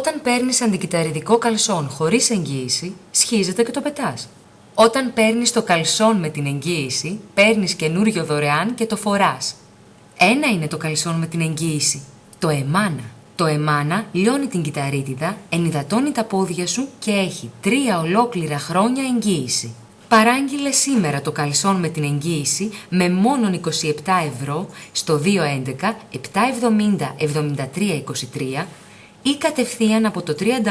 Όταν παίρνεις αντικυταριδικό καλσόν χωρίς εγγύηση, σχίζεται και το πετάς. Όταν παίρνεις το καλσόν με την εγγύηση, παίρνεις καινούριο δωρεάν και το φοράς. Ένα είναι το καλσόν με την εγγύηση, το εμάνα. Το εμάνα λιώνει την κυταρίτιδα, ενυδατώνει τα πόδια σου και έχει τρία ολόκληρα χρόνια εγγύηση. Παράγγειλε σήμερα το καλσόν με την εγγύηση με μόνον 27 ευρώ στο 211 770 7323 ή κατευθείαν από το www.emana.gr.